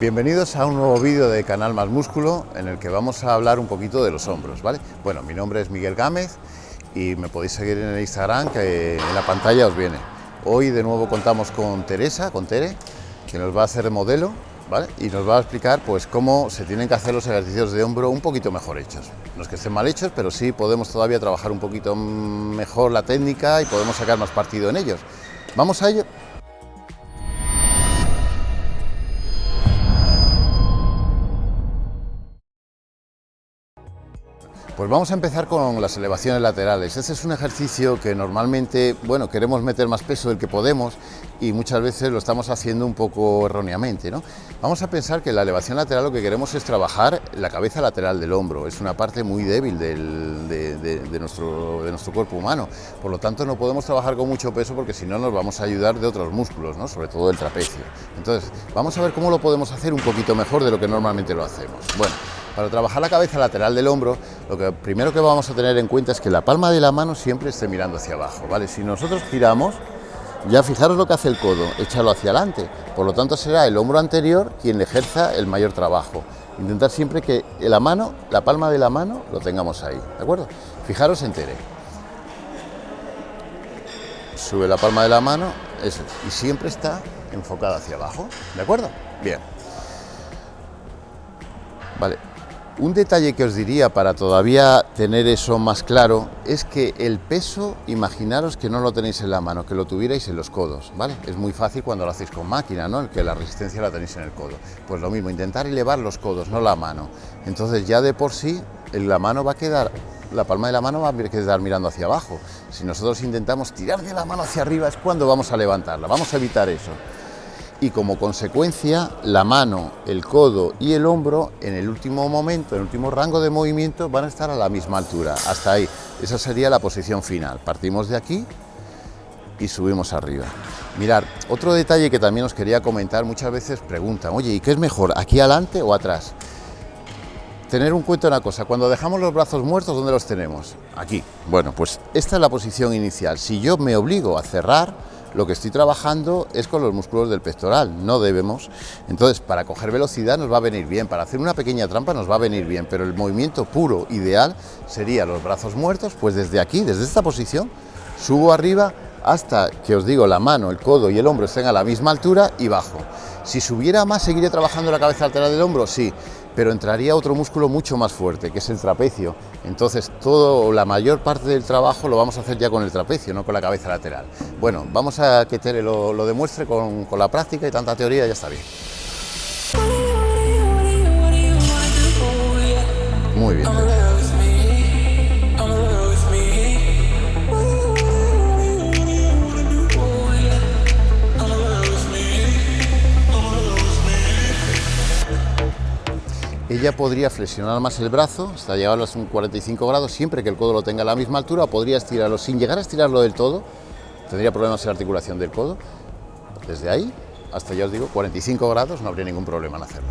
Bienvenidos a un nuevo vídeo de Canal Más Músculo en el que vamos a hablar un poquito de los hombros, ¿vale? Bueno, mi nombre es Miguel Gámez y me podéis seguir en el Instagram que en la pantalla os viene. Hoy de nuevo contamos con Teresa, con Tere, que nos va a hacer de modelo, ¿vale? Y nos va a explicar pues cómo se tienen que hacer los ejercicios de hombro un poquito mejor hechos. No es que estén mal hechos, pero sí podemos todavía trabajar un poquito mejor la técnica y podemos sacar más partido en ellos. ¿Vamos a ello? Pues vamos a empezar con las elevaciones laterales. Este es un ejercicio que normalmente, bueno, queremos meter más peso del que podemos y muchas veces lo estamos haciendo un poco erróneamente, ¿no? Vamos a pensar que la elevación lateral lo que queremos es trabajar la cabeza lateral del hombro. Es una parte muy débil de, nuestro, de nuestro cuerpo humano. Por lo tanto, no podemos trabajar con mucho peso porque si no nos vamos a ayudar de otros músculos, ¿no? Sobre todo el trapecio. Entonces, vamos a ver cómo lo podemos hacer un poquito mejor de lo que normalmente lo hacemos. Bueno, para trabajar la cabeza lateral del hombro, lo que primero que vamos a tener en cuenta es que la palma de la mano siempre esté mirando hacia abajo, ¿vale? Si nosotros giramos, ya fijaros lo que hace el codo, échalo hacia adelante, por lo tanto será el hombro anterior quien ejerza el mayor trabajo. Intentar siempre que la mano, la palma de la mano, lo tengamos ahí, ¿de acuerdo? Fijaros en Tere. Sube la palma de la mano, eso, y siempre está enfocada hacia abajo, ¿de acuerdo? Bien. Vale, un detalle que os diría para todavía tener eso más claro es que el peso, imaginaros que no lo tenéis en la mano, que lo tuvierais en los codos, ¿vale? Es muy fácil cuando lo hacéis con máquina, ¿no? Que la resistencia la tenéis en el codo. Pues lo mismo, intentar elevar los codos, no la mano. Entonces ya de por sí la mano va a quedar, la palma de la mano va a quedar mirando hacia abajo. Si nosotros intentamos tirar de la mano hacia arriba es cuando vamos a levantarla, vamos a evitar eso y como consecuencia la mano, el codo y el hombro en el último momento, en el último rango de movimiento van a estar a la misma altura, hasta ahí. Esa sería la posición final. Partimos de aquí y subimos arriba. Mirar, otro detalle que también os quería comentar, muchas veces preguntan, oye, ¿y qué es mejor, aquí adelante o atrás? Tener un cuento una cosa, cuando dejamos los brazos muertos, ¿dónde los tenemos? Aquí. Bueno, pues esta es la posición inicial. Si yo me obligo a cerrar, lo que estoy trabajando es con los músculos del pectoral, no debemos. Entonces, para coger velocidad nos va a venir bien, para hacer una pequeña trampa nos va a venir bien, pero el movimiento puro, ideal, sería los brazos muertos, pues desde aquí, desde esta posición, subo arriba hasta que os digo la mano, el codo y el hombro estén a la misma altura y bajo. Si subiera más, ¿seguiría trabajando la cabeza lateral del hombro? Sí, pero entraría otro músculo mucho más fuerte, que es el trapecio. Entonces, todo, la mayor parte del trabajo lo vamos a hacer ya con el trapecio, no con la cabeza lateral. Bueno, vamos a que Tere lo, lo demuestre con, con la práctica y tanta teoría ya está bien. Muy bien. Ella podría flexionar más el brazo, hasta llevarlo a un 45 grados, siempre que el codo lo tenga a la misma altura, podría estirarlo sin llegar a estirarlo del todo, tendría problemas en la articulación del codo, desde ahí hasta ya os digo 45 grados no habría ningún problema en hacerlo.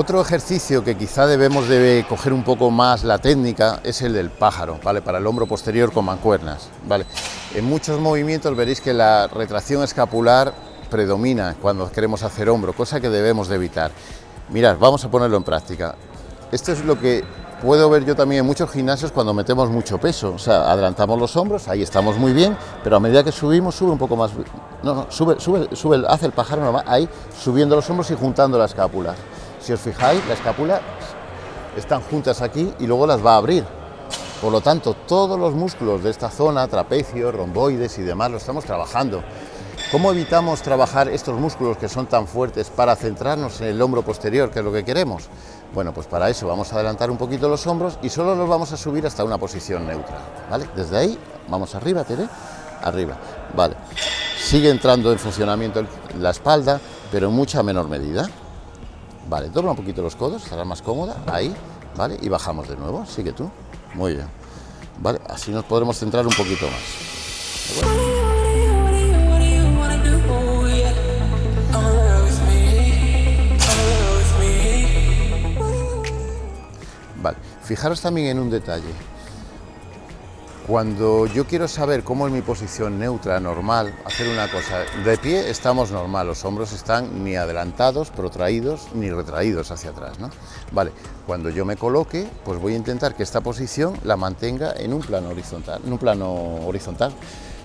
Otro ejercicio que quizá debemos de coger un poco más la técnica es el del pájaro, ¿vale? Para el hombro posterior con mancuernas, ¿vale? En muchos movimientos veréis que la retracción escapular predomina cuando queremos hacer hombro, cosa que debemos de evitar. Mirad, vamos a ponerlo en práctica. Esto es lo que puedo ver yo también en muchos gimnasios cuando metemos mucho peso, o sea, adelantamos los hombros, ahí estamos muy bien, pero a medida que subimos, sube un poco más, no, no, sube, sube, sube, hace el pájaro ahí, subiendo los hombros y juntando la escápula. Si os fijáis, la escápula están juntas aquí y luego las va a abrir. Por lo tanto, todos los músculos de esta zona, trapecio, romboides y demás, lo estamos trabajando. ¿Cómo evitamos trabajar estos músculos que son tan fuertes para centrarnos en el hombro posterior, que es lo que queremos? Bueno, pues para eso vamos a adelantar un poquito los hombros y solo los vamos a subir hasta una posición neutra, ¿vale? Desde ahí, vamos arriba, Tere, arriba, vale. Sigue entrando en funcionamiento la espalda, pero en mucha menor medida. Vale, dobla un poquito los codos, estará más cómoda, ahí, ¿vale? Y bajamos de nuevo, sigue tú. Muy bien. Vale, así nos podremos centrar un poquito más. Vale, fijaros también en un detalle. Cuando yo quiero saber cómo es mi posición neutra, normal, hacer una cosa, de pie estamos normal, los hombros están ni adelantados, protraídos, ni retraídos hacia atrás, ¿no? Vale, cuando yo me coloque, pues voy a intentar que esta posición la mantenga en un plano horizontal, en un plano horizontal.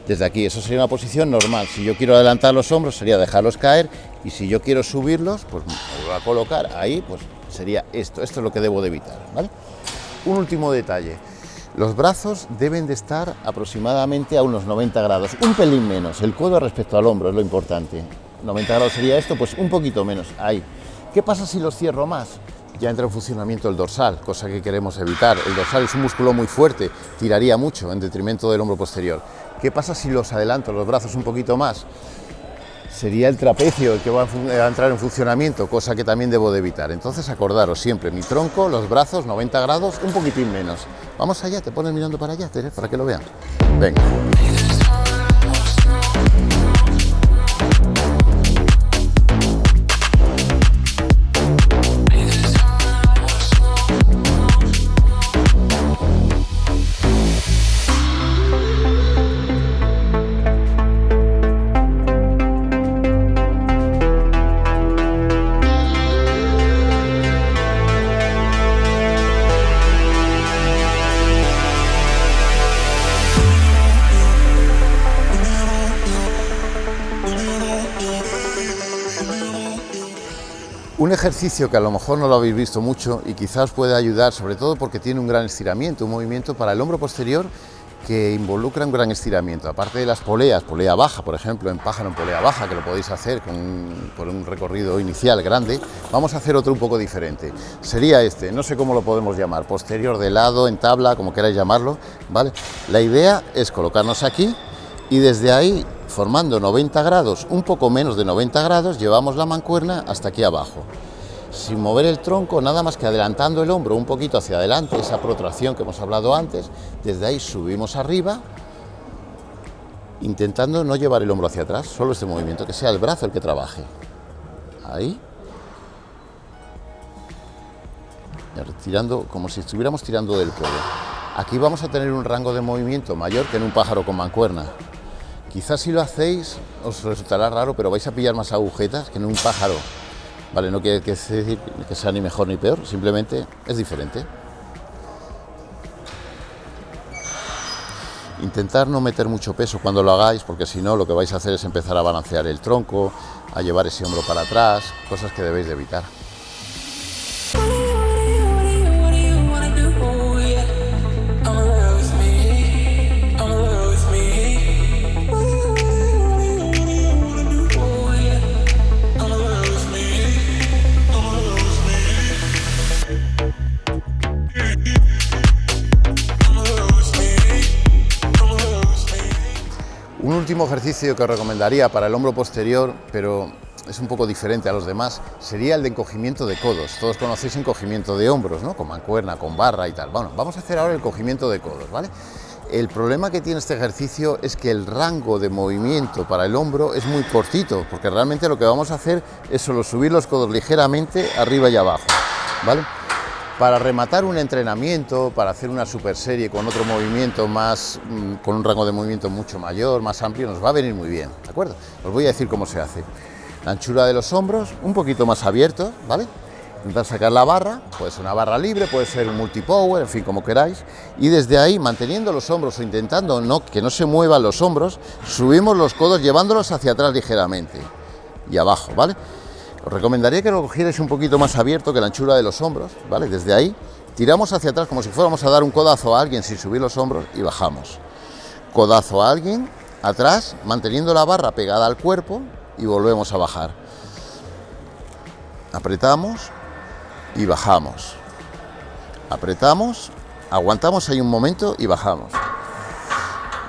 Desde aquí, eso sería una posición normal. Si yo quiero adelantar los hombros, sería dejarlos caer, y si yo quiero subirlos, pues me voy a colocar ahí, pues sería esto. Esto es lo que debo de evitar, ¿vale? Un último detalle. Los brazos deben de estar aproximadamente a unos 90 grados, un pelín menos, el codo respecto al hombro es lo importante. 90 grados sería esto, pues un poquito menos, ahí. ¿Qué pasa si los cierro más? Ya entra en funcionamiento el dorsal, cosa que queremos evitar. El dorsal es un músculo muy fuerte, tiraría mucho en detrimento del hombro posterior. ¿Qué pasa si los adelanto los brazos un poquito más? Sería el trapecio el que va a entrar en funcionamiento, cosa que también debo de evitar. Entonces acordaros siempre, mi tronco, los brazos, 90 grados, un poquitín menos. Vamos allá, te pones mirando para allá, para que lo vean. Venga. Un ejercicio que a lo mejor no lo habéis visto mucho y quizás puede ayudar, sobre todo porque tiene un gran estiramiento, un movimiento para el hombro posterior que involucra un gran estiramiento. Aparte de las poleas, polea baja, por ejemplo, en pájaro en polea baja, que lo podéis hacer con por un recorrido inicial grande, vamos a hacer otro un poco diferente. Sería este, no sé cómo lo podemos llamar, posterior de lado, en tabla, como queráis llamarlo, ¿vale? La idea es colocarnos aquí y desde ahí formando 90 grados, un poco menos de 90 grados, llevamos la mancuerna hasta aquí abajo. Sin mover el tronco, nada más que adelantando el hombro un poquito hacia adelante, esa protracción que hemos hablado antes, desde ahí subimos arriba, intentando no llevar el hombro hacia atrás, solo este movimiento, que sea el brazo el que trabaje. Ahí. Tirando, como si estuviéramos tirando del cuello. Aquí vamos a tener un rango de movimiento mayor que en un pájaro con mancuerna. Quizás si lo hacéis os resultará raro, pero vais a pillar más agujetas que en un pájaro. Vale, no quiere decir que sea ni mejor ni peor, simplemente es diferente. Intentar no meter mucho peso cuando lo hagáis, porque si no lo que vais a hacer es empezar a balancear el tronco, a llevar ese hombro para atrás, cosas que debéis de evitar. Último ejercicio que recomendaría para el hombro posterior, pero es un poco diferente a los demás, sería el de encogimiento de codos. Todos conocéis encogimiento de hombros, ¿no? Con mancuerna, con barra y tal. Bueno, vamos a hacer ahora el encogimiento de codos, ¿vale? El problema que tiene este ejercicio es que el rango de movimiento para el hombro es muy cortito, porque realmente lo que vamos a hacer es solo subir los codos ligeramente arriba y abajo, ¿vale? Para rematar un entrenamiento, para hacer una super serie con otro movimiento más, mm, con un rango de movimiento mucho mayor, más amplio, nos va a venir muy bien, ¿de acuerdo? Os voy a decir cómo se hace. La anchura de los hombros, un poquito más abierto, ¿vale? Intentar sacar la barra, puede ser una barra libre, puede ser un multipower, en fin, como queráis, y desde ahí, manteniendo los hombros o intentando no, que no se muevan los hombros, subimos los codos llevándolos hacia atrás ligeramente y abajo, ¿vale? Os recomendaría que lo cogierais un poquito más abierto que la anchura de los hombros, ¿vale? Desde ahí tiramos hacia atrás como si fuéramos a dar un codazo a alguien sin subir los hombros y bajamos. Codazo a alguien, atrás, manteniendo la barra pegada al cuerpo y volvemos a bajar. Apretamos y bajamos. Apretamos, aguantamos ahí un momento y bajamos.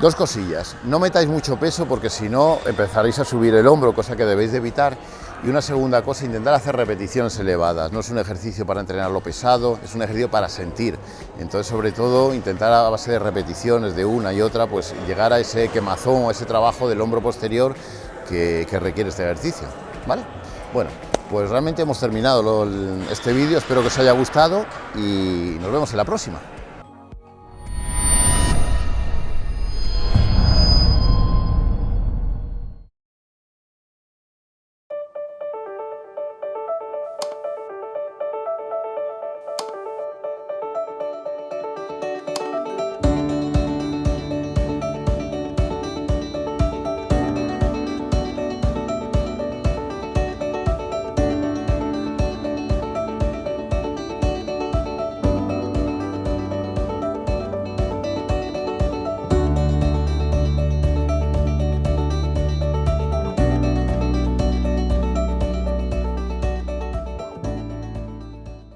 Dos cosillas, no metáis mucho peso porque si no empezaréis a subir el hombro, cosa que debéis de evitar. Y una segunda cosa, intentar hacer repeticiones elevadas. No es un ejercicio para entrenar lo pesado, es un ejercicio para sentir. Entonces, sobre todo, intentar a base de repeticiones de una y otra, pues llegar a ese quemazón o ese trabajo del hombro posterior que, requiere este ejercicio. ¿Vale? Bueno, pues realmente hemos terminado este vídeo, espero que os haya gustado y nos vemos en la próxima.